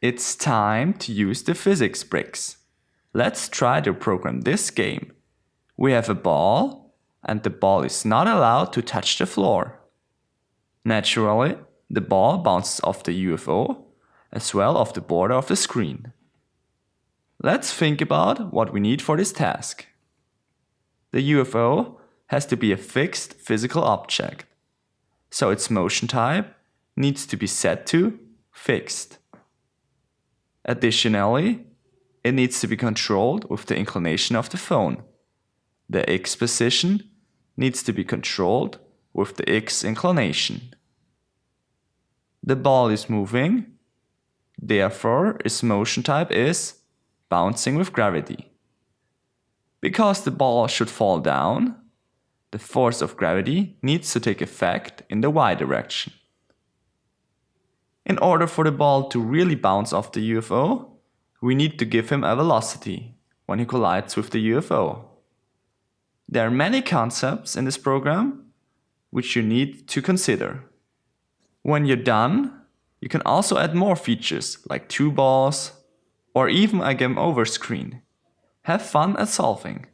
It's time to use the physics bricks. Let's try to program this game. We have a ball and the ball is not allowed to touch the floor. Naturally, the ball bounces off the UFO as well off the border of the screen. Let's think about what we need for this task. The UFO has to be a fixed physical object, so its motion type needs to be set to fixed. Additionally, it needs to be controlled with the inclination of the phone. The x position needs to be controlled with the x inclination. The ball is moving, therefore its motion type is bouncing with gravity. Because the ball should fall down, the force of gravity needs to take effect in the y direction. In order for the ball to really bounce off the UFO, we need to give him a velocity when he collides with the UFO. There are many concepts in this program which you need to consider. When you're done, you can also add more features like two balls or even a game over screen. Have fun at solving.